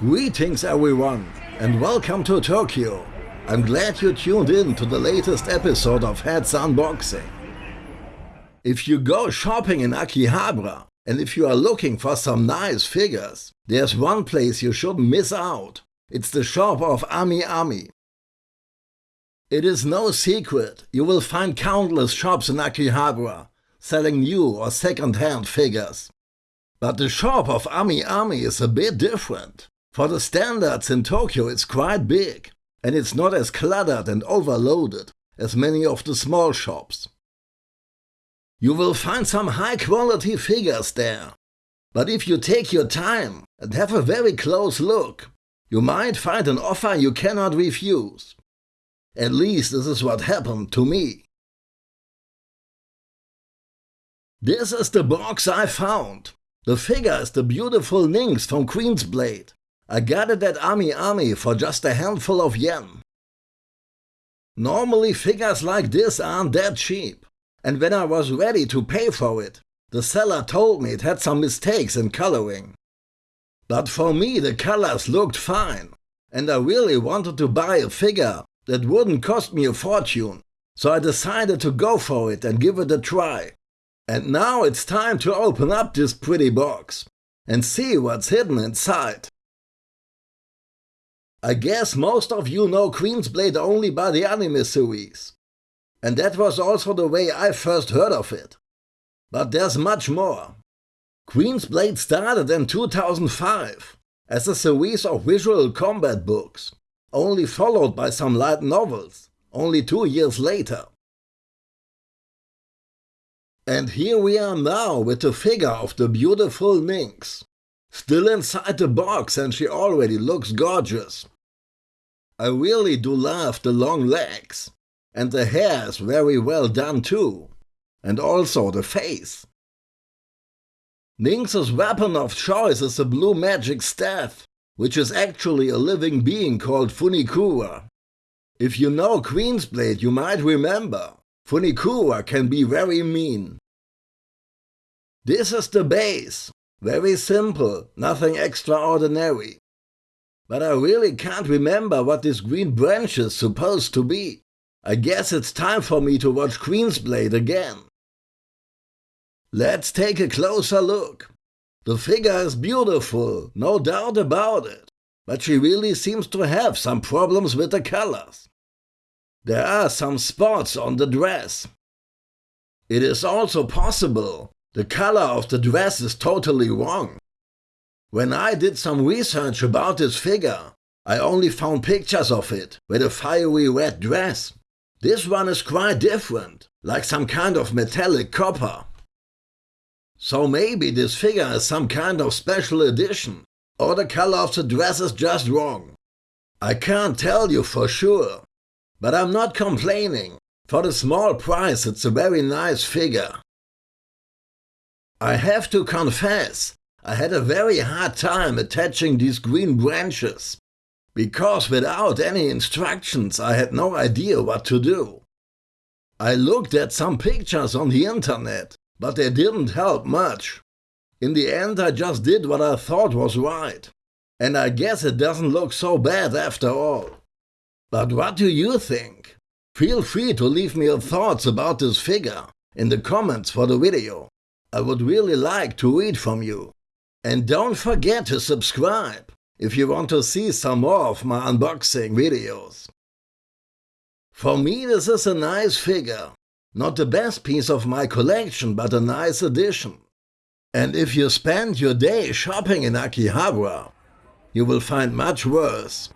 Greetings everyone and welcome to Tokyo. I'm glad you tuned in to the latest episode of Heads Unboxing. If you go shopping in Akihabara and if you are looking for some nice figures, there's one place you shouldn't miss out. It's the shop of Ami Ami. It is no secret, you will find countless shops in Akihabara selling new or second-hand figures. But the shop of Ami Ami is a bit different. For the standards in Tokyo it's quite big, and it's not as cluttered and overloaded as many of the small shops. You will find some high quality figures there, but if you take your time and have a very close look, you might find an offer you cannot refuse. At least this is what happened to me. This is the box I found. The figure is the beautiful Nynx from Queen's Blade. I got it at Ami Ami for just a handful of yen. Normally figures like this aren't that cheap, and when I was ready to pay for it, the seller told me it had some mistakes in coloring. But for me the colors looked fine, and I really wanted to buy a figure that wouldn't cost me a fortune, so I decided to go for it and give it a try. And now it's time to open up this pretty box and see what's hidden inside. I guess most of you know Queen's Blade only by the anime series. And that was also the way I first heard of it. But there's much more. Queen's Blade started in 2005 as a series of visual combat books, only followed by some light novels, only two years later. And here we are now with the figure of the beautiful Nynx. Still inside the box and she already looks gorgeous. I really do love the long legs. And the hair is very well done too. And also the face. Nynx's weapon of choice is a blue magic staff, which is actually a living being called Funikura. If you know Queen's Blade you might remember, Funikura can be very mean. This is the base, very simple, nothing extraordinary. But I really can't remember what this green branch is supposed to be. I guess it's time for me to watch Queen's Blade again. Let's take a closer look. The figure is beautiful, no doubt about it, but she really seems to have some problems with the colors. There are some spots on the dress. It is also possible the color of the dress is totally wrong. When I did some research about this figure, I only found pictures of it with a fiery red dress. This one is quite different, like some kind of metallic copper. So maybe this figure is some kind of special edition, or the color of the dress is just wrong. I can't tell you for sure, but I'm not complaining. For the small price it's a very nice figure. I have to confess, I had a very hard time attaching these green branches, because without any instructions I had no idea what to do. I looked at some pictures on the internet, but they didn't help much. In the end I just did what I thought was right, and I guess it doesn't look so bad after all. But what do you think? Feel free to leave me your thoughts about this figure in the comments for the video. I would really like to read from you. And don't forget to subscribe if you want to see some more of my unboxing videos. For me this is a nice figure. Not the best piece of my collection, but a nice addition. And if you spend your day shopping in Akihabara, you will find much worse.